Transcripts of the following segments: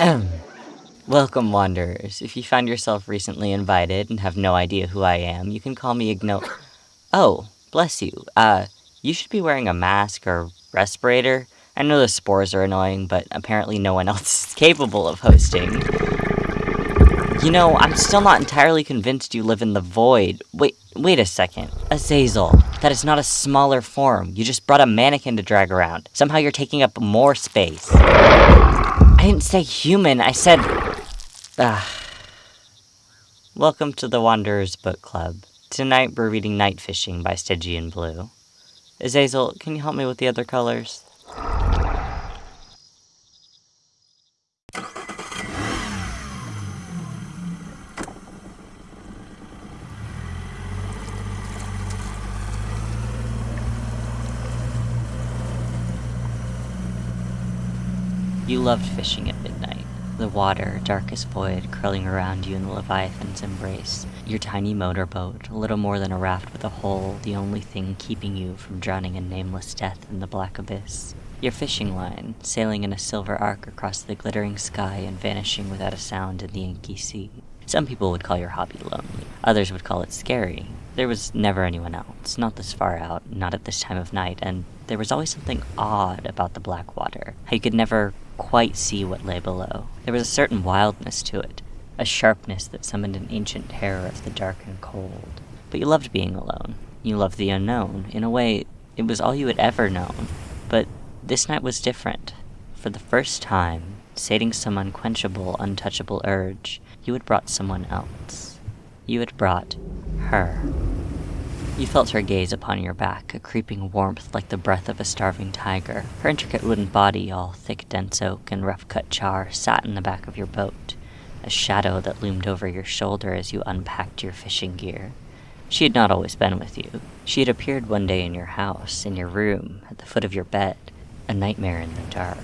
Welcome, Wanderers. If you found yourself recently invited and have no idea who I am, you can call me Igno. Oh, bless you. Uh, you should be wearing a mask or respirator. I know the spores are annoying, but apparently no one else is capable of hosting. You know, I'm still not entirely convinced you live in the void. Wait, wait a second. Azazel, that is not a smaller form. You just brought a mannequin to drag around. Somehow you're taking up more space. I didn't say human, I said... Ah. Welcome to the Wanderers Book Club. Tonight we're reading Night Fishing by Stygian Blue. Azazel, can you help me with the other colors? You loved fishing at midnight. The water, dark as void, curling around you in the Leviathan's embrace. Your tiny motorboat, little more than a raft with a hole, the only thing keeping you from drowning in nameless death in the black abyss. Your fishing line, sailing in a silver arc across the glittering sky and vanishing without a sound in the inky sea. Some people would call your hobby lonely. Others would call it scary. There was never anyone else, not this far out, not at this time of night, and there was always something odd about the black water. How you could never quite see what lay below. There was a certain wildness to it, a sharpness that summoned an ancient terror of the dark and cold. But you loved being alone. You loved the unknown. In a way, it was all you had ever known. But this night was different. For the first time, sating some unquenchable, untouchable urge, you had brought someone else. You had brought her. You felt her gaze upon your back, a creeping warmth like the breath of a starving tiger. Her intricate wooden body, all thick dense oak and rough-cut char, sat in the back of your boat, a shadow that loomed over your shoulder as you unpacked your fishing gear. She had not always been with you. She had appeared one day in your house, in your room, at the foot of your bed, a nightmare in the dark.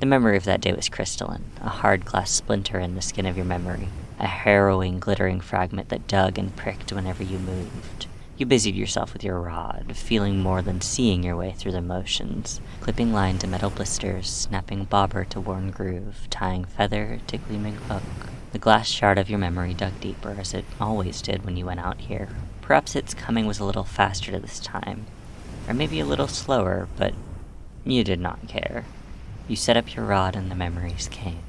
The memory of that day was crystalline, a hard glass splinter in the skin of your memory, a harrowing, glittering fragment that dug and pricked whenever you moved. You busied yourself with your rod, feeling more than seeing your way through the motions, clipping line to metal blisters, snapping bobber to worn groove, tying feather to gleaming hook. The glass shard of your memory dug deeper, as it always did when you went out here. Perhaps its coming was a little faster this time, or maybe a little slower, but you did not care. You set up your rod and the memories came.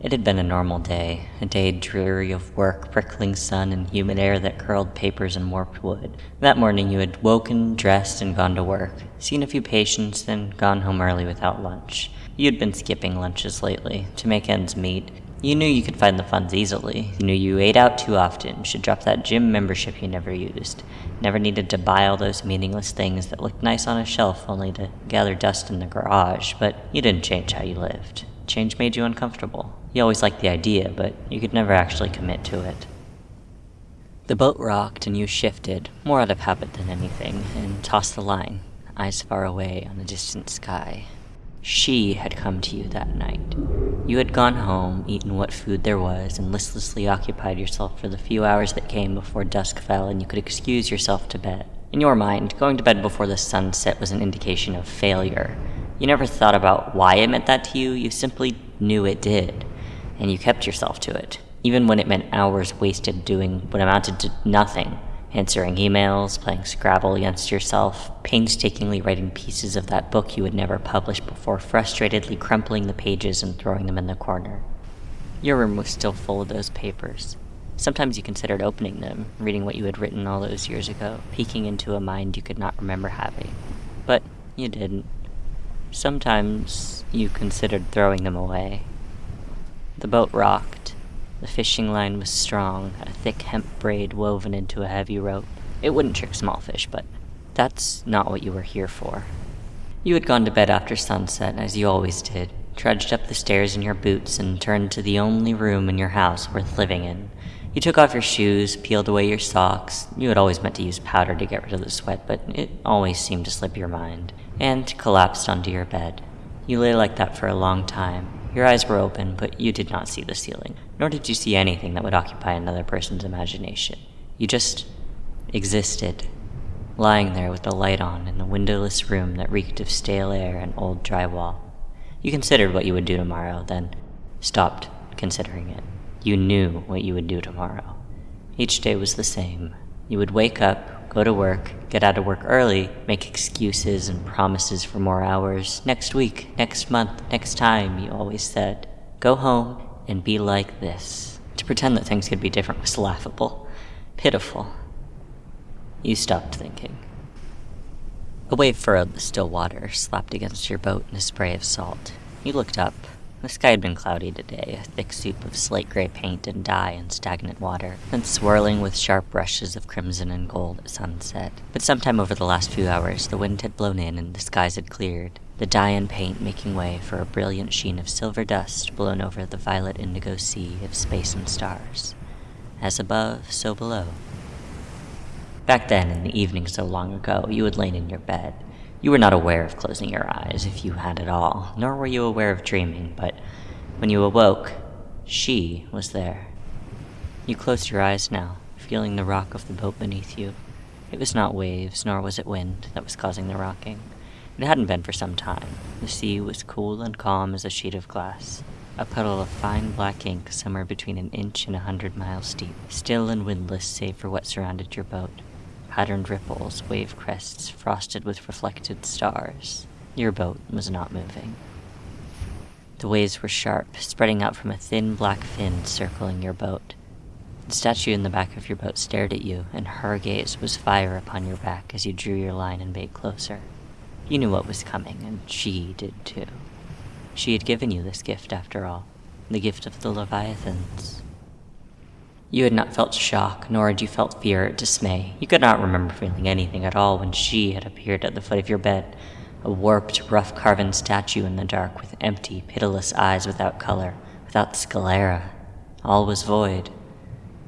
It had been a normal day, a day dreary of work, prickling sun, and humid air that curled papers and warped wood. That morning you had woken, dressed, and gone to work, seen a few patients, then gone home early without lunch. You had been skipping lunches lately, to make ends meet. You knew you could find the funds easily. You knew you ate out too often, should drop that gym membership you never used. Never needed to buy all those meaningless things that looked nice on a shelf only to gather dust in the garage, but you didn't change how you lived. Change made you uncomfortable. You always liked the idea, but you could never actually commit to it. The boat rocked and you shifted, more out of habit than anything, and tossed the line, eyes far away on the distant sky. She had come to you that night. You had gone home, eaten what food there was, and listlessly occupied yourself for the few hours that came before dusk fell and you could excuse yourself to bed. In your mind, going to bed before the sun set was an indication of failure, you never thought about why it meant that to you, you simply knew it did, and you kept yourself to it, even when it meant hours wasted doing what amounted to nothing answering emails, playing Scrabble against yourself, painstakingly writing pieces of that book you would never publish before frustratedly crumpling the pages and throwing them in the corner. Your room was still full of those papers. Sometimes you considered opening them, reading what you had written all those years ago, peeking into a mind you could not remember having. But you didn't. Sometimes you considered throwing them away. The boat rocked. The fishing line was strong, a thick hemp braid woven into a heavy rope. It wouldn't trick small fish, but that's not what you were here for. You had gone to bed after sunset, as you always did, trudged up the stairs in your boots, and turned to the only room in your house worth living in. You took off your shoes, peeled away your socks. You had always meant to use powder to get rid of the sweat, but it always seemed to slip your mind and collapsed onto your bed. You lay like that for a long time. Your eyes were open, but you did not see the ceiling, nor did you see anything that would occupy another person's imagination. You just existed, lying there with the light on in the windowless room that reeked of stale air and old drywall. You considered what you would do tomorrow, then stopped considering it. You knew what you would do tomorrow. Each day was the same. You would wake up, go to work, get out of work early, make excuses and promises for more hours. Next week, next month, next time, you always said. Go home and be like this. To pretend that things could be different was laughable, pitiful. You stopped thinking. A wave furrowed the still water, slapped against your boat in a spray of salt. You looked up. The sky had been cloudy today, a thick soup of slate gray paint and dye and stagnant water, then swirling with sharp brushes of crimson and gold at sunset. But sometime over the last few hours, the wind had blown in and the skies had cleared, the dye and paint making way for a brilliant sheen of silver dust blown over the violet indigo sea of space and stars. As above, so below. Back then, in the evening so long ago, you had lain in your bed. You were not aware of closing your eyes, if you had at all, nor were you aware of dreaming, but when you awoke, she was there. You closed your eyes now, feeling the rock of the boat beneath you. It was not waves, nor was it wind, that was causing the rocking. It hadn't been for some time. The sea was cool and calm as a sheet of glass. A puddle of fine black ink somewhere between an inch and a hundred miles deep, still and windless save for what surrounded your boat patterned ripples, wave crests frosted with reflected stars. Your boat was not moving. The waves were sharp, spreading out from a thin black fin circling your boat. The statue in the back of your boat stared at you, and her gaze was fire upon your back as you drew your line and bait closer. You knew what was coming, and she did too. She had given you this gift, after all, the gift of the Leviathans. You had not felt shock, nor had you felt fear or dismay. You could not remember feeling anything at all when she had appeared at the foot of your bed, a warped, rough carven statue in the dark with empty, pitiless eyes without color, without sclera. All was void.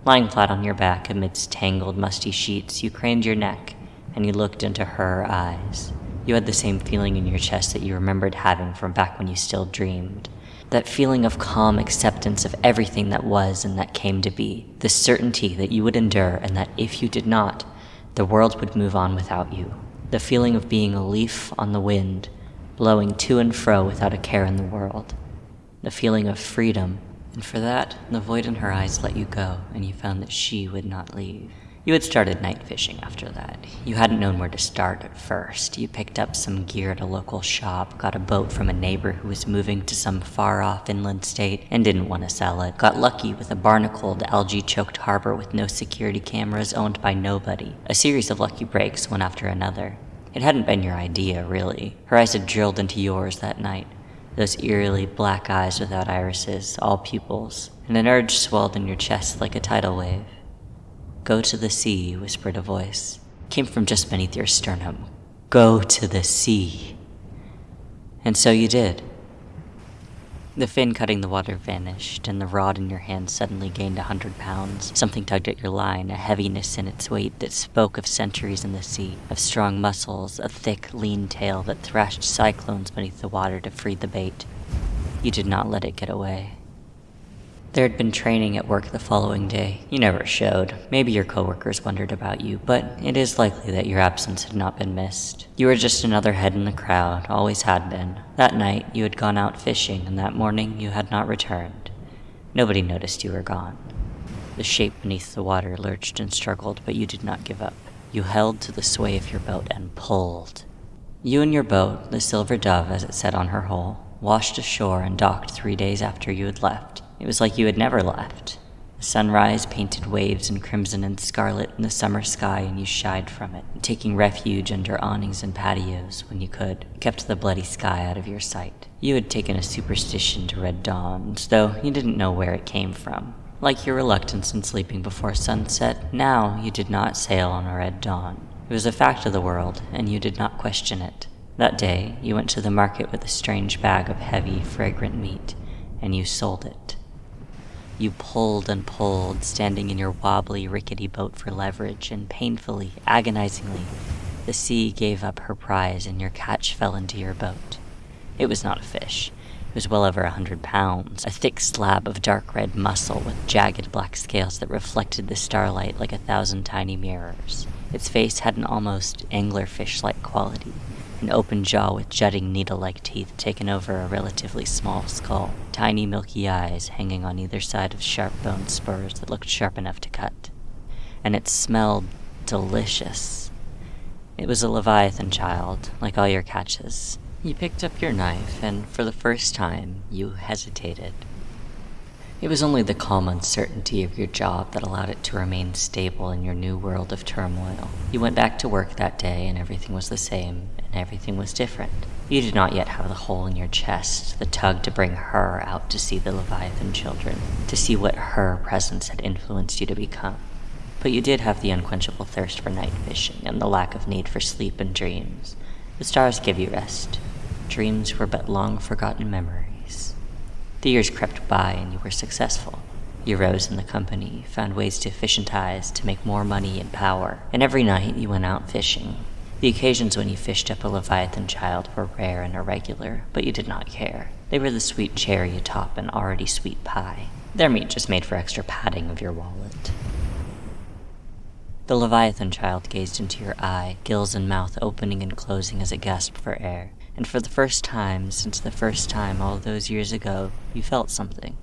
Lying flat on your back amidst tangled, musty sheets, you craned your neck, and you looked into her eyes. You had the same feeling in your chest that you remembered having from back when you still dreamed that feeling of calm acceptance of everything that was and that came to be, the certainty that you would endure and that if you did not, the world would move on without you, the feeling of being a leaf on the wind, blowing to and fro without a care in the world, the feeling of freedom, and for that, the void in her eyes let you go, and you found that she would not leave. You had started night fishing after that. You hadn't known where to start at first. You picked up some gear at a local shop, got a boat from a neighbor who was moving to some far off inland state and didn't want to sell it. Got lucky with a barnacled, algae choked harbor with no security cameras owned by nobody. A series of lucky breaks, one after another. It hadn't been your idea, really. Her eyes had drilled into yours that night. Those eerily black eyes without irises, all pupils, and an urge swelled in your chest like a tidal wave. Go to the sea, whispered a voice. Came from just beneath your sternum. Go to the sea. And so you did. The fin cutting the water vanished, and the rod in your hand suddenly gained a hundred pounds. Something tugged at your line, a heaviness in its weight that spoke of centuries in the sea, of strong muscles, a thick, lean tail that thrashed cyclones beneath the water to free the bait. You did not let it get away. There had been training at work the following day. You never showed. Maybe your coworkers wondered about you, but it is likely that your absence had not been missed. You were just another head in the crowd, always had been. That night, you had gone out fishing, and that morning, you had not returned. Nobody noticed you were gone. The shape beneath the water lurched and struggled, but you did not give up. You held to the sway of your boat and pulled. You and your boat, the Silver Dove as it sat on her hull, washed ashore and docked three days after you had left. It was like you had never left. The sunrise painted waves in crimson and scarlet in the summer sky, and you shied from it, taking refuge under awnings and patios when you could, kept the bloody sky out of your sight. You had taken a superstition to red dawns, though you didn't know where it came from. Like your reluctance in sleeping before sunset, now you did not sail on a red dawn. It was a fact of the world, and you did not question it. That day, you went to the market with a strange bag of heavy, fragrant meat, and you sold it. You pulled and pulled, standing in your wobbly, rickety boat for leverage, and painfully, agonizingly, the sea gave up her prize and your catch fell into your boat. It was not a fish. It was well over a hundred pounds, a thick slab of dark red muscle with jagged black scales that reflected the starlight like a thousand tiny mirrors. Its face had an almost anglerfish like quality, an open jaw with jutting needle-like teeth taken over a relatively small skull, tiny milky eyes hanging on either side of sharp bone spurs that looked sharp enough to cut. And it smelled delicious. It was a Leviathan child, like all your catches. You picked up your knife, and for the first time, you hesitated. It was only the calm uncertainty of your job that allowed it to remain stable in your new world of turmoil. You went back to work that day and everything was the same, and everything was different. You did not yet have the hole in your chest, the tug to bring her out to see the Leviathan children, to see what her presence had influenced you to become. But you did have the unquenchable thirst for night fishing and the lack of need for sleep and dreams. The stars give you rest. Dreams were but long forgotten memories. The years crept by and you were successful. You rose in the company, found ways to efficientize, to make more money and power, and every night you went out fishing. The occasions when you fished up a Leviathan child were rare and irregular, but you did not care. They were the sweet cherry atop an already sweet pie. Their meat just made for extra padding of your wallet. The Leviathan child gazed into your eye, gills and mouth opening and closing as it gasped for air and for the first time since the first time all those years ago, you felt something.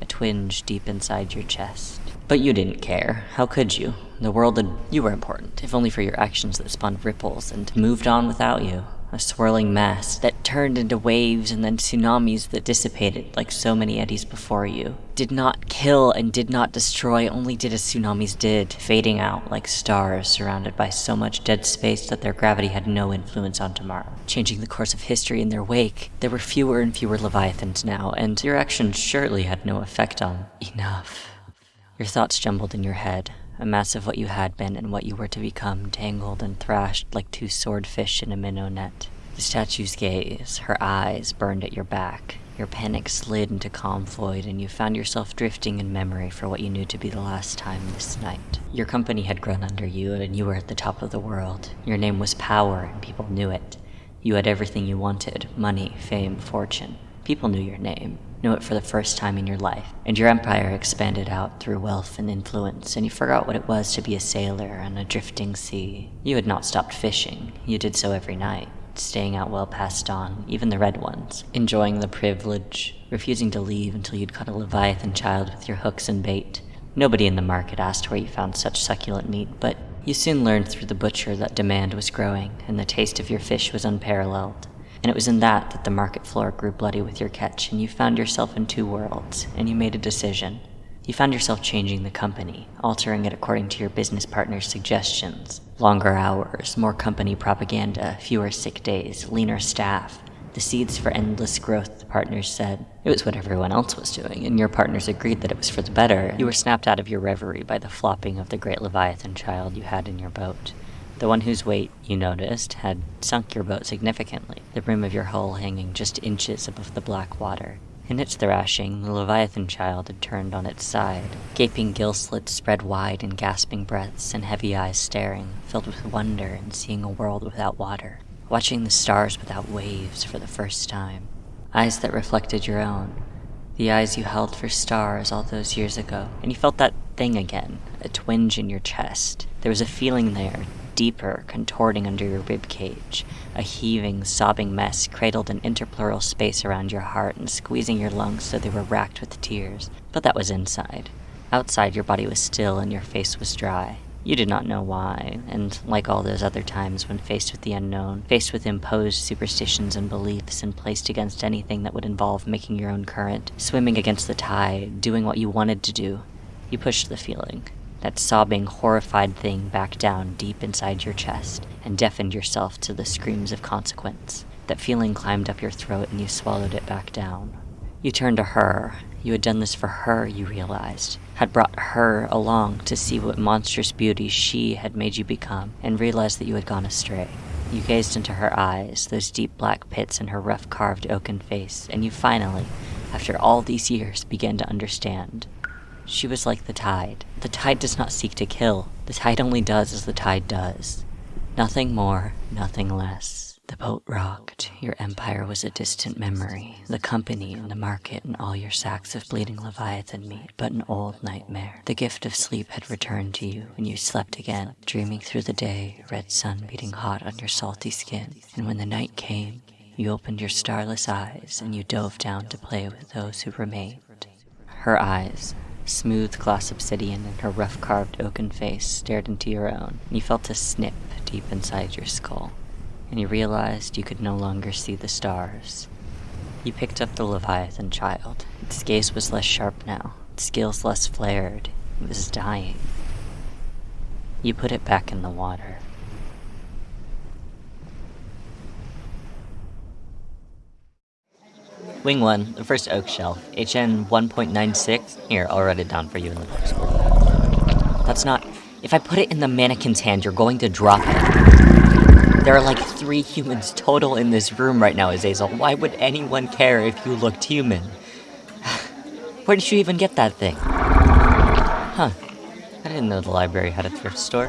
A twinge deep inside your chest. But you didn't care. How could you? The world had... You were important, if only for your actions that spawned ripples and moved on without you a swirling mass that turned into waves and then tsunamis that dissipated like so many eddies before you. Did not kill and did not destroy, only did as tsunamis did, fading out like stars surrounded by so much dead space that their gravity had no influence on tomorrow. Changing the course of history in their wake, there were fewer and fewer leviathans now, and your actions surely had no effect on enough. Your thoughts jumbled in your head, a mass of what you had been and what you were to become, tangled and thrashed like two swordfish in a minnow net. The statue's gaze, her eyes, burned at your back. Your panic slid into calm void, and you found yourself drifting in memory for what you knew to be the last time this night. Your company had grown under you, and you were at the top of the world. Your name was power, and people knew it. You had everything you wanted money, fame, fortune. People knew your name knew it for the first time in your life, and your empire expanded out through wealth and influence, and you forgot what it was to be a sailor on a drifting sea. You had not stopped fishing, you did so every night, staying out well past dawn, even the red ones, enjoying the privilege, refusing to leave until you'd caught a leviathan child with your hooks and bait. Nobody in the market asked where you found such succulent meat, but you soon learned through the butcher that demand was growing, and the taste of your fish was unparalleled. And it was in that that the market floor grew bloody with your catch, and you found yourself in two worlds, and you made a decision. You found yourself changing the company, altering it according to your business partner's suggestions. Longer hours, more company propaganda, fewer sick days, leaner staff. The seeds for endless growth, the partners said. It was what everyone else was doing, and your partners agreed that it was for the better. You were snapped out of your reverie by the flopping of the great Leviathan child you had in your boat. The one whose weight, you noticed, had sunk your boat significantly, the rim of your hull hanging just inches above the black water. In its thrashing, the Leviathan child had turned on its side, gaping gill slits spread wide in gasping breaths and heavy eyes staring, filled with wonder and seeing a world without water, watching the stars without waves for the first time. Eyes that reflected your own, the eyes you held for stars all those years ago, and you felt that thing again, a twinge in your chest. There was a feeling there, deeper, contorting under your rib cage. A heaving, sobbing mess cradled an interpleural space around your heart and squeezing your lungs so they were racked with tears. But that was inside. Outside, your body was still and your face was dry. You did not know why, and like all those other times when faced with the unknown, faced with imposed superstitions and beliefs, and placed against anything that would involve making your own current, swimming against the tide, doing what you wanted to do, you pushed the feeling that sobbing, horrified thing back down deep inside your chest and deafened yourself to the screams of consequence. That feeling climbed up your throat and you swallowed it back down. You turned to her. You had done this for her, you realized. Had brought her along to see what monstrous beauty she had made you become, and realized that you had gone astray. You gazed into her eyes, those deep black pits in her rough carved oaken face, and you finally, after all these years, began to understand. She was like the tide. The tide does not seek to kill. The tide only does as the tide does. Nothing more, nothing less. The boat rocked. Your empire was a distant memory. The company and the market and all your sacks of bleeding leviathan meat, but an old nightmare. The gift of sleep had returned to you, and you slept again, dreaming through the day, red sun beating hot on your salty skin. And when the night came, you opened your starless eyes and you dove down to play with those who remained. Her eyes, smooth glass obsidian and her rough carved oaken face stared into your own. And you felt a snip deep inside your skull and you realized you could no longer see the stars. You picked up the Leviathan child. Its gaze was less sharp now, its scales less flared. It was dying. You put it back in the water. Wing 1, the first oak shelf, HN 1.96. Here, I'll write it down for you in the book. That's not... If I put it in the mannequin's hand, you're going to drop it. There are like three humans total in this room right now, Azazel. Why would anyone care if you looked human? Where did you even get that thing? Huh. I didn't know the library had a thrift store.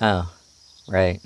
Oh, right.